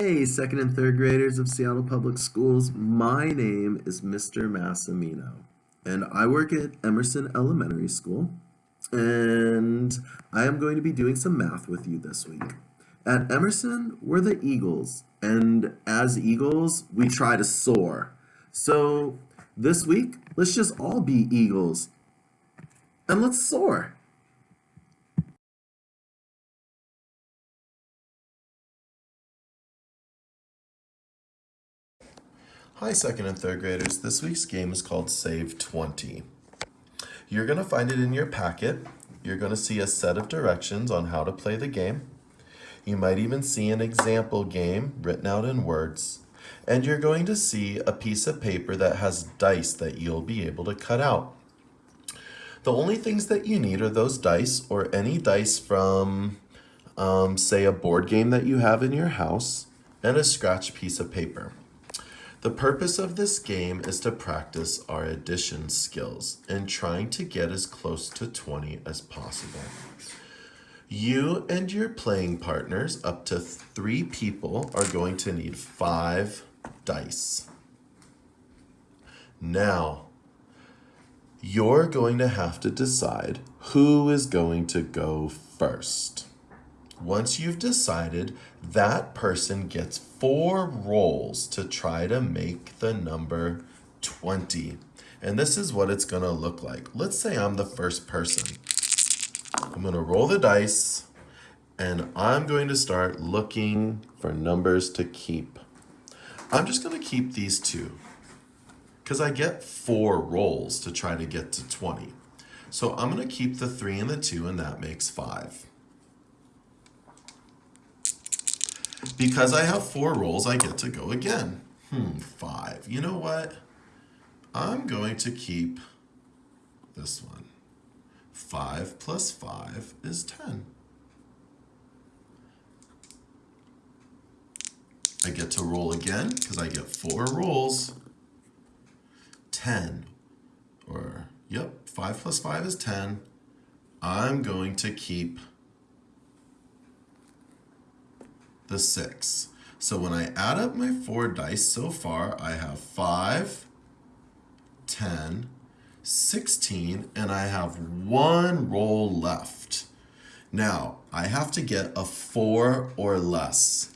Hey, second and third graders of Seattle Public Schools. My name is Mr. Massimino, and I work at Emerson Elementary School. And I am going to be doing some math with you this week. At Emerson, we're the Eagles, and as Eagles, we try to soar. So this week, let's just all be Eagles, and let's soar. Hi, second and third graders. This week's game is called Save 20. You're going to find it in your packet. You're going to see a set of directions on how to play the game. You might even see an example game written out in words. And you're going to see a piece of paper that has dice that you'll be able to cut out. The only things that you need are those dice or any dice from, um, say, a board game that you have in your house and a scratch piece of paper. The purpose of this game is to practice our addition skills and trying to get as close to 20 as possible. You and your playing partners, up to three people, are going to need five dice. Now, you're going to have to decide who is going to go first. Once you've decided, that person gets four rolls to try to make the number 20. And this is what it's going to look like. Let's say I'm the first person. I'm going to roll the dice and I'm going to start looking for numbers to keep. I'm just going to keep these two because I get four rolls to try to get to 20. So I'm going to keep the three and the two and that makes five. Because I have four rolls, I get to go again. Hmm, five. You know what? I'm going to keep this one. Five plus five is 10. I get to roll again because I get four rolls. 10, or, yep, 5 plus 5 is 10. I'm going to keep the 6. So when I add up my four dice so far, I have 5, 10, 16, and I have one roll left. Now, I have to get a 4 or less.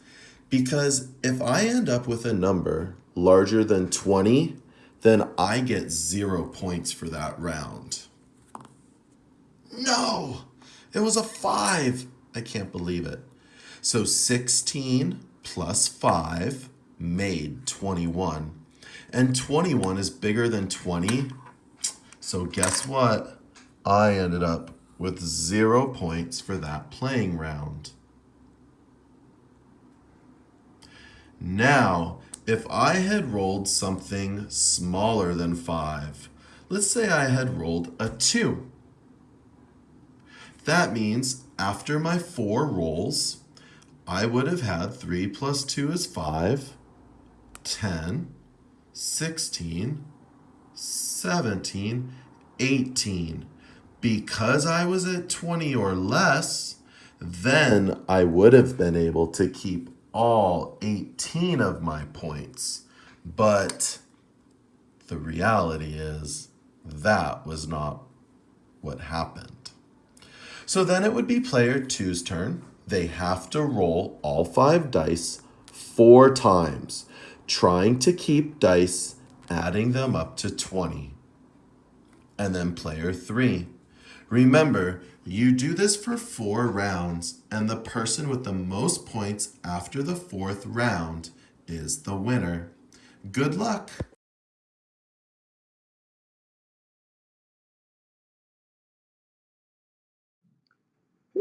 Because if I end up with a number larger than 20, then I get 0 points for that round. No! It was a 5! I can't believe it. So 16 plus 5 made 21. And 21 is bigger than 20. So guess what? I ended up with zero points for that playing round. Now, if I had rolled something smaller than 5, let's say I had rolled a 2. That means after my four rolls, I would have had 3 plus 2 is 5, 10, 16, 17, 18. Because I was at 20 or less, then I would have been able to keep all 18 of my points. But the reality is that was not what happened. So then it would be player two's turn they have to roll all five dice four times, trying to keep dice, adding them up to 20. And then player three. Remember, you do this for four rounds, and the person with the most points after the fourth round is the winner. Good luck!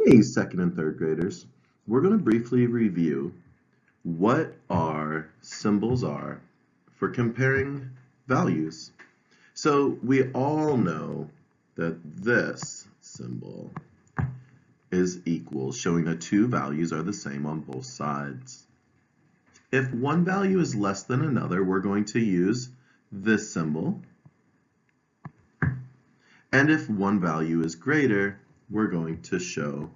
Hey, second and third graders. We're going to briefly review what our symbols are for comparing values. So we all know that this symbol is equal, showing that two values are the same on both sides. If one value is less than another, we're going to use this symbol. And if one value is greater, we're going to show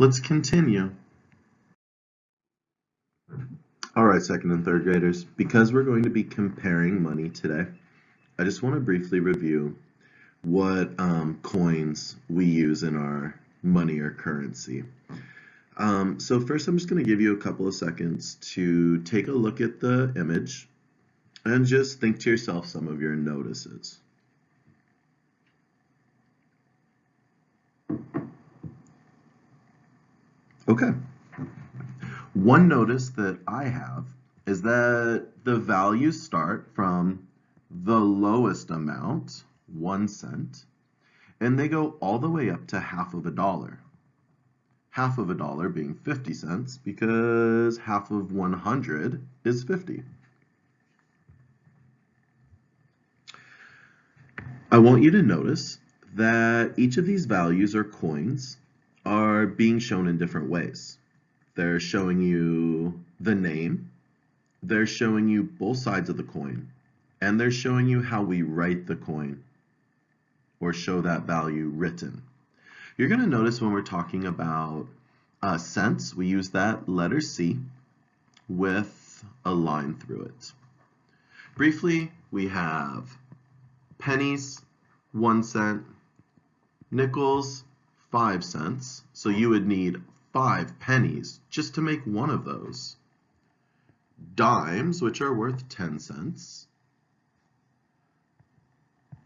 Let's continue. All right, second and third graders, because we're going to be comparing money today, I just want to briefly review what um, coins we use in our money or currency. Um, so first I'm just going to give you a couple of seconds to take a look at the image and just think to yourself some of your notices. Okay. One notice that I have is that the values start from the lowest amount, one cent, and they go all the way up to half of a dollar. Half of a dollar being 50 cents because half of 100 is 50. I want you to notice that each of these values are coins are being shown in different ways. They're showing you the name, they're showing you both sides of the coin, and they're showing you how we write the coin or show that value written. You're going to notice when we're talking about uh, cents, we use that letter C with a line through it. Briefly, we have pennies, one cent, nickels, five cents. So you would need five pennies just to make one of those. Dimes, which are worth 10 cents.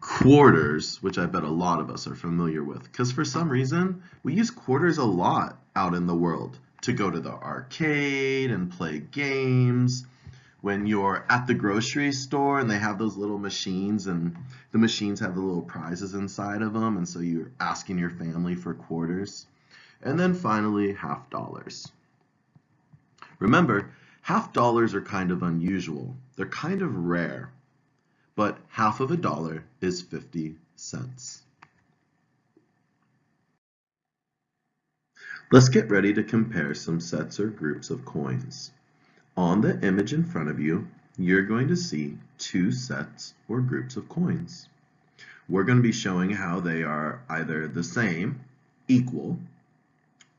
Quarters, which I bet a lot of us are familiar with, because for some reason, we use quarters a lot out in the world to go to the arcade and play games when you're at the grocery store and they have those little machines and the machines have the little prizes inside of them and so you're asking your family for quarters. And then finally, half dollars. Remember, half dollars are kind of unusual. They're kind of rare, but half of a dollar is 50 cents. Let's get ready to compare some sets or groups of coins. On the image in front of you, you're going to see two sets or groups of coins. We're going to be showing how they are either the same, equal,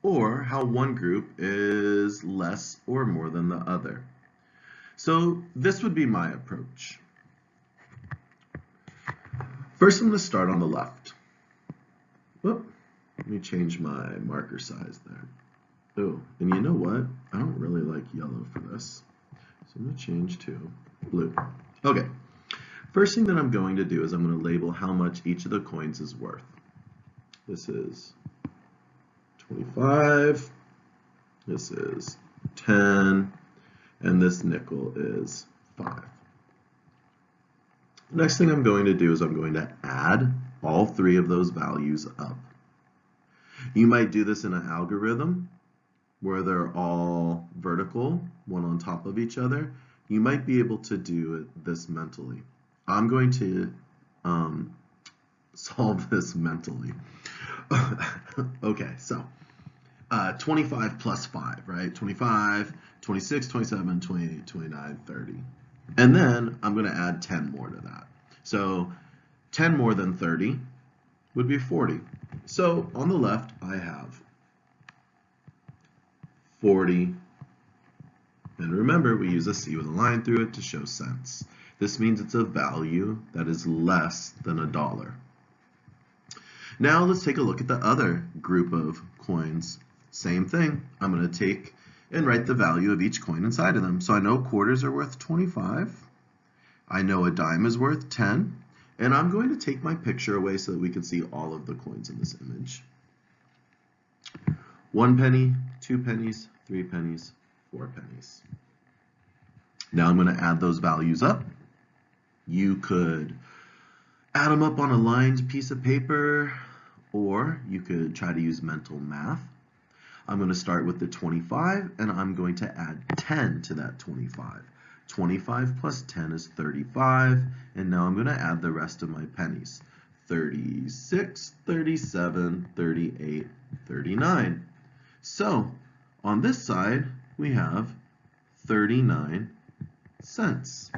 or how one group is less or more than the other. So this would be my approach. First, I'm going to start on the left. Whoop, let me change my marker size there. Oh, and you know what? I don't really like yellow for this. So I'm going to change to blue. Okay, first thing that I'm going to do is I'm going to label how much each of the coins is worth. This is 25, this is 10, and this nickel is 5. The next thing I'm going to do is I'm going to add all three of those values up. You might do this in an algorithm where they're all vertical, one on top of each other, you might be able to do this mentally. I'm going to um, solve this mentally. okay, so uh, 25 plus 5, right? 25, 26, 27, 28, 29, 30. And then I'm going to add 10 more to that. So 10 more than 30 would be 40. So on the left, I have 40. And remember, we use a C with a line through it to show cents. This means it's a value that is less than a dollar. Now let's take a look at the other group of coins. Same thing. I'm going to take and write the value of each coin inside of them. So I know quarters are worth 25. I know a dime is worth 10. And I'm going to take my picture away so that we can see all of the coins in this image. One penny, two pennies, three pennies, four pennies. Now I'm going to add those values up. You could add them up on a lined piece of paper, or you could try to use mental math. I'm going to start with the 25, and I'm going to add 10 to that 25. 25 plus 10 is 35, and now I'm going to add the rest of my pennies. 36, 37, 38, 39. So on this side, we have 39 cents.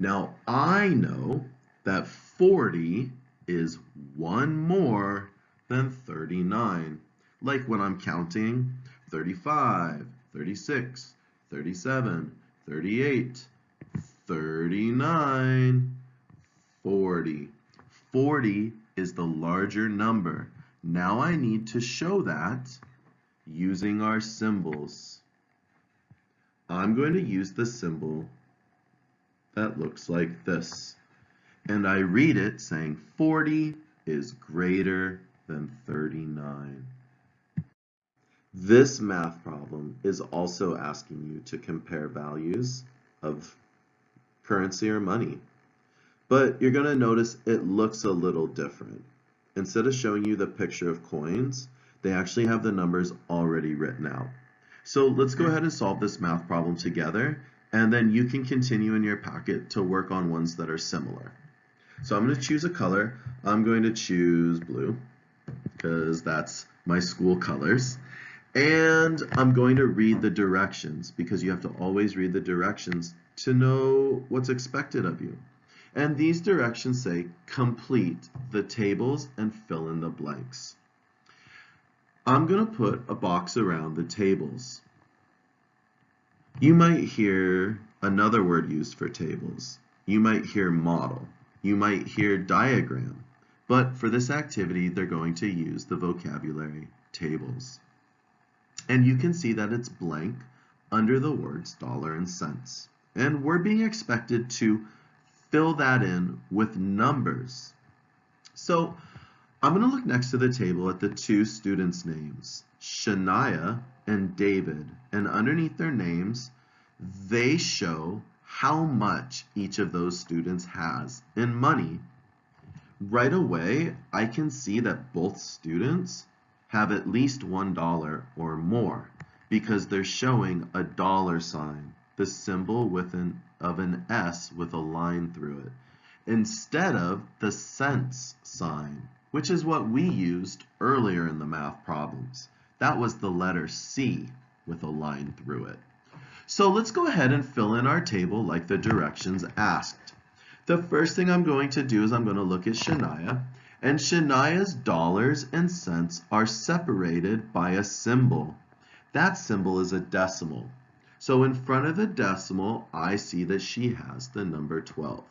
Now, I know that 40 is one more than 39. like when I'm counting 35, 36, 37, 38, 39, 40. 40 is the larger number. Now I need to show that using our symbols. I'm going to use the symbol that looks like this. And I read it saying 40 is greater than 39. This math problem is also asking you to compare values of currency or money. But you're going to notice it looks a little different. Instead of showing you the picture of coins, they actually have the numbers already written out. So let's go hmm. ahead and solve this math problem together, and then you can continue in your packet to work on ones that are similar. So I'm going to choose a color. I'm going to choose blue, because that's my school colors. And I'm going to read the directions, because you have to always read the directions to know what's expected of you. And these directions say complete the tables and fill in the blanks. I'm going to put a box around the tables. You might hear another word used for tables. You might hear model. You might hear diagram. But for this activity, they're going to use the vocabulary tables. And you can see that it's blank under the words dollar and cents. And we're being expected to fill that in with numbers. So I'm going to look next to the table at the two students' names, Shania and David. And underneath their names, they show how much each of those students has in money. Right away, I can see that both students have at least $1 or more because they're showing a dollar sign the symbol with an, of an S with a line through it, instead of the cents sign, which is what we used earlier in the math problems. That was the letter C with a line through it. So let's go ahead and fill in our table like the directions asked. The first thing I'm going to do is I'm going to look at Shania, and Shania's dollars and cents are separated by a symbol. That symbol is a decimal. So in front of the decimal, I see that she has the number 12.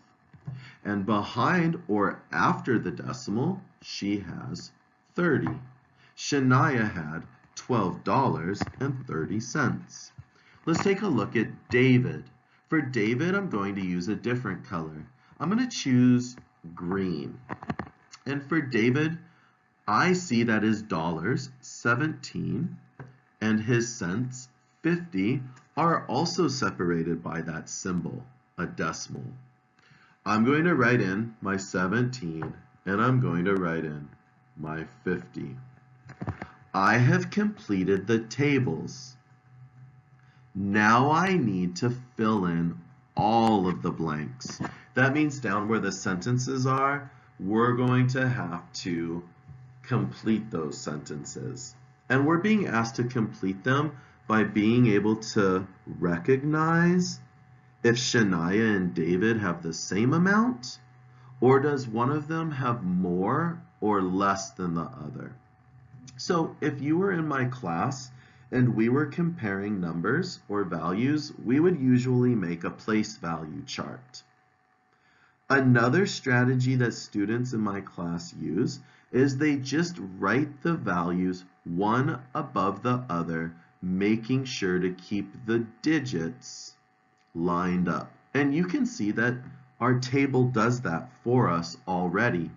And behind or after the decimal, she has 30. Shania had $12.30. Let's take a look at David. For David, I'm going to use a different color. I'm going to choose green. And for David, I see that his dollars, 17, and his cents, 50, are also separated by that symbol, a decimal. I'm going to write in my 17 and I'm going to write in my 50. I have completed the tables. Now I need to fill in all of the blanks. That means down where the sentences are, we're going to have to complete those sentences. And we're being asked to complete them by being able to recognize if Shania and David have the same amount, or does one of them have more or less than the other? So if you were in my class and we were comparing numbers or values, we would usually make a place value chart. Another strategy that students in my class use is they just write the values one above the other making sure to keep the digits lined up. And you can see that our table does that for us already.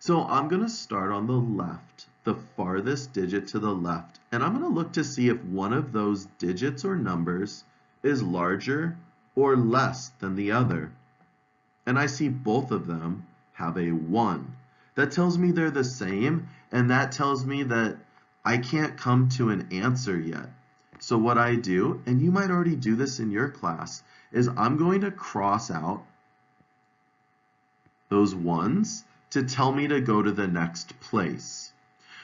So I'm going to start on the left, the farthest digit to the left, and I'm going to look to see if one of those digits or numbers is larger or less than the other. And I see both of them have a 1. That tells me they're the same, and that tells me that I can't come to an answer yet. So what I do, and you might already do this in your class, is I'm going to cross out those ones to tell me to go to the next place.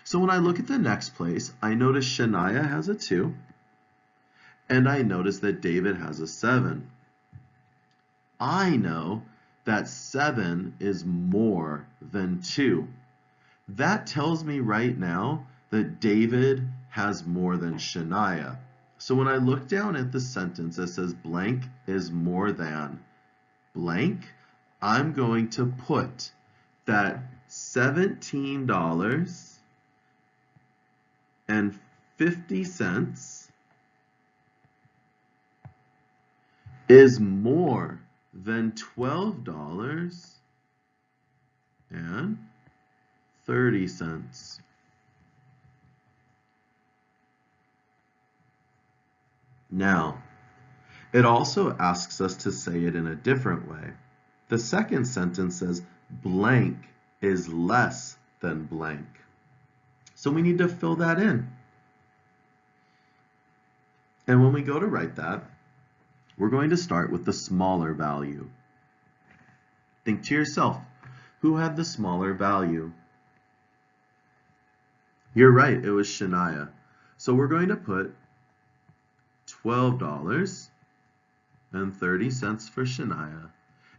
So when I look at the next place, I notice Shania has a 2, and I notice that David has a 7. I know that 7 is more than 2. That tells me right now that David has more than Shania. So when I look down at the sentence that says blank is more than blank, I'm going to put that $17 and 50 cents is more than $12 and 30 cents. Now, it also asks us to say it in a different way. The second sentence says blank is less than blank. So we need to fill that in. And when we go to write that, we're going to start with the smaller value. Think to yourself, who had the smaller value? You're right, it was Shania. So we're going to put $12 and 30 cents for Shania,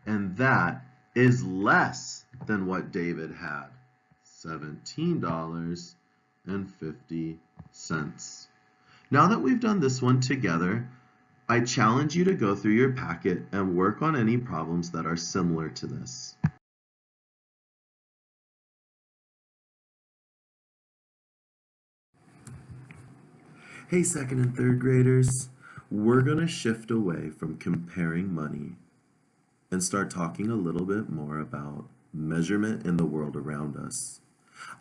and that is less than what David had, $17.50. Now that we've done this one together, I challenge you to go through your packet and work on any problems that are similar to this. Hey second and third graders, we're going to shift away from comparing money and start talking a little bit more about measurement in the world around us.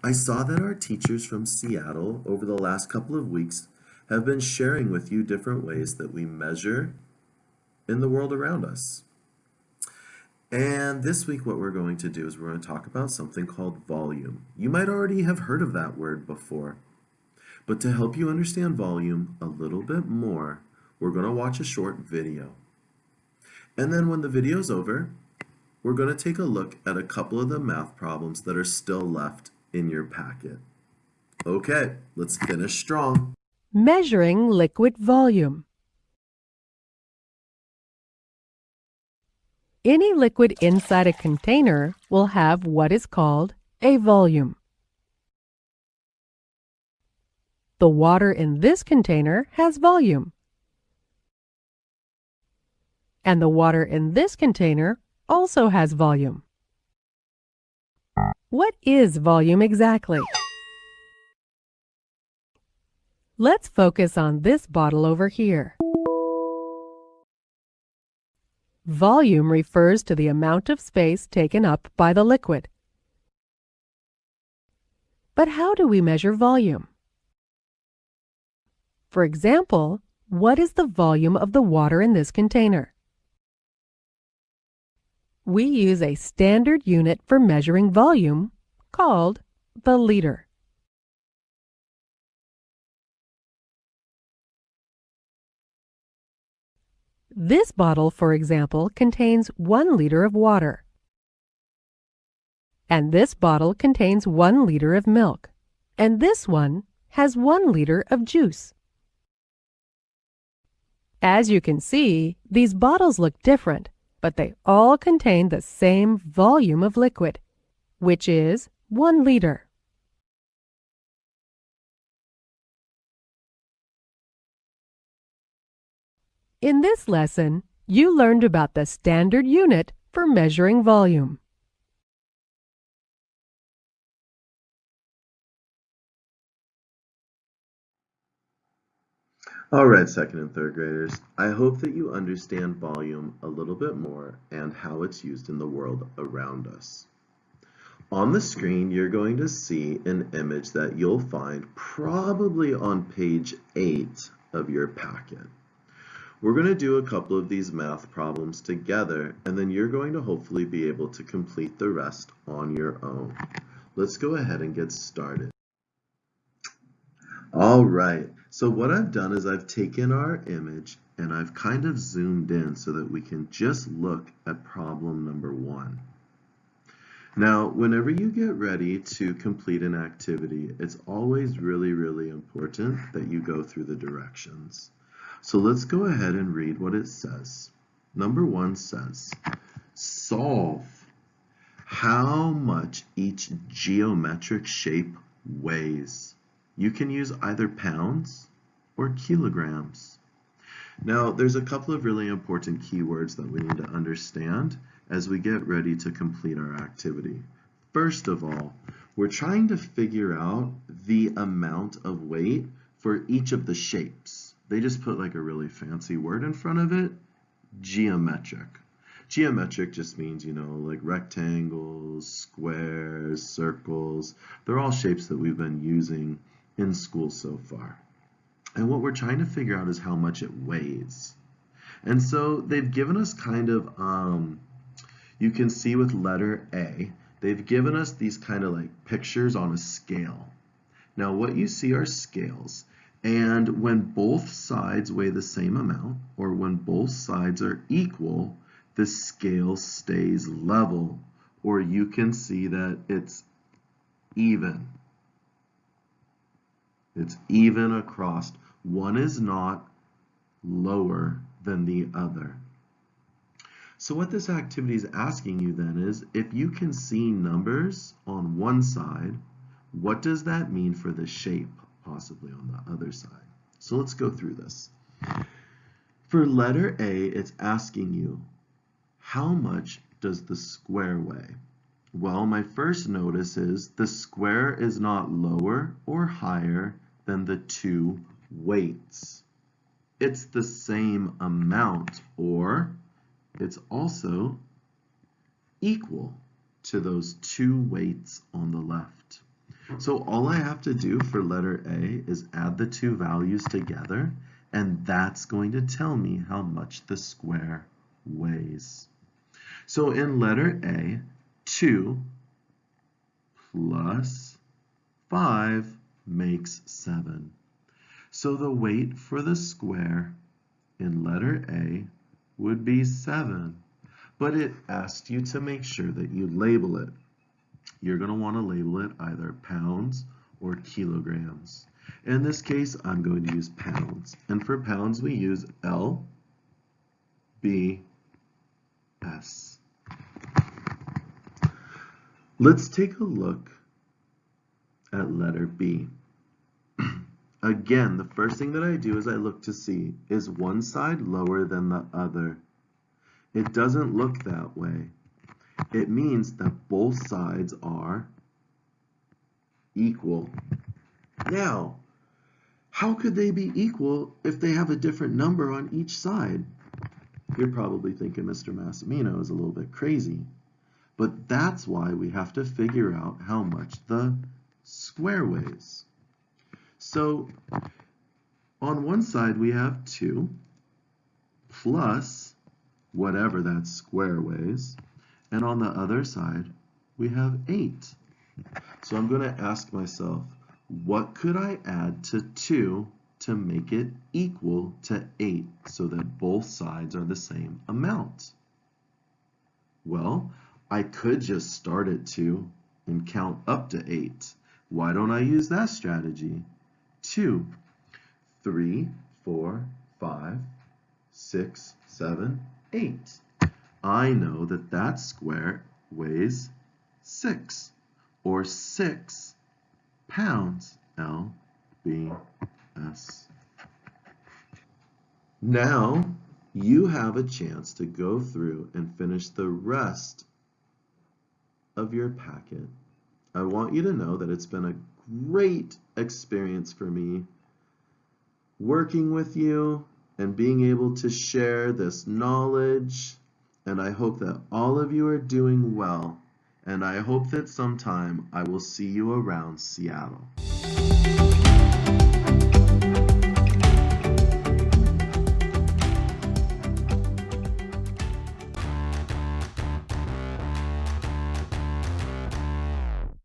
I saw that our teachers from Seattle over the last couple of weeks have been sharing with you different ways that we measure in the world around us. And this week what we're going to do is we're going to talk about something called volume. You might already have heard of that word before. But to help you understand volume a little bit more, we're going to watch a short video. And then when the video's over, we're going to take a look at a couple of the math problems that are still left in your packet. Okay, let's finish strong. Measuring liquid volume. Any liquid inside a container will have what is called a volume. The water in this container has volume. And the water in this container also has volume. What is volume exactly? Let's focus on this bottle over here. Volume refers to the amount of space taken up by the liquid. But how do we measure volume? For example, what is the volume of the water in this container? We use a standard unit for measuring volume called the liter. This bottle, for example, contains 1 liter of water. And this bottle contains 1 liter of milk. And this one has 1 liter of juice. As you can see, these bottles look different, but they all contain the same volume of liquid, which is 1 liter. In this lesson, you learned about the standard unit for measuring volume. All right, second and third graders, I hope that you understand volume a little bit more and how it's used in the world around us. On the screen, you're going to see an image that you'll find probably on page 8 of your packet. We're going to do a couple of these math problems together, and then you're going to hopefully be able to complete the rest on your own. Let's go ahead and get started. All right, so what I've done is I've taken our image and I've kind of zoomed in so that we can just look at problem number one. Now, whenever you get ready to complete an activity, it's always really, really important that you go through the directions. So let's go ahead and read what it says. Number one says, solve how much each geometric shape weighs. you can use either pounds or kilograms. Now, there's a couple of really important keywords that we need to understand as we get ready to complete our activity. First of all, we're trying to figure out the amount of weight for each of the shapes. They just put like a really fancy word in front of it, geometric. Geometric just means, you know, like rectangles, squares, circles. They're all shapes that we've been using in school so far. And what we're trying to figure out is how much it weighs. And so they've given us kind of, um, you can see with letter A, they've given us these kind of like pictures on a scale. Now what you see are scales. And when both sides weigh the same amount, or when both sides are equal, the scale stays level. Or you can see that it's even. It's even across. One is not lower than the other. So what this activity is asking you then is, if you can see numbers on one side, what does that mean for the shape possibly on the other side? So let's go through this. For letter A, it's asking you, how much does the square weigh? Well, my first notice is the square is not lower or higher than the two weights. It's the same amount, or it's also equal to those two weights on the left. So all I have to do for letter A is add the two values together, and that's going to tell me how much the square weighs. So in letter A, 2 plus 5 makes 7. So the weight for the square in letter A would be 7. But it asked you to make sure that you label it. You're going to want to label it either pounds or kilograms. In this case, I'm going to use pounds. And for pounds, we use L, B, S. Let's take a look at letter B. Again, the first thing that I do is I look to see, is one side lower than the other? It doesn't look that way. It means that both sides are equal. Now, how could they be equal if they have a different number on each side? You're probably thinking Mr. Massimino is a little bit crazy. But that's why we have to figure out how much the square weighs. So on one side we have 2 plus whatever that square weighs. And on the other side we have 8. So I'm going to ask myself, what could I add to 2 to make it equal to 8 so that both sides are the same amount? Well, I could just start at 2 and count up to 8. Why don't I use that strategy? 2, 3, 4, 5, 6, 7, 8. I know that that square weighs 6, or 6 pounds, L, B, S. Now, you have a chance to go through and finish the rest of your packet. I want you to know that it's been a great experience for me working with you and being able to share this knowledge. And I hope that all of you are doing well. And I hope that sometime I will see you around Seattle.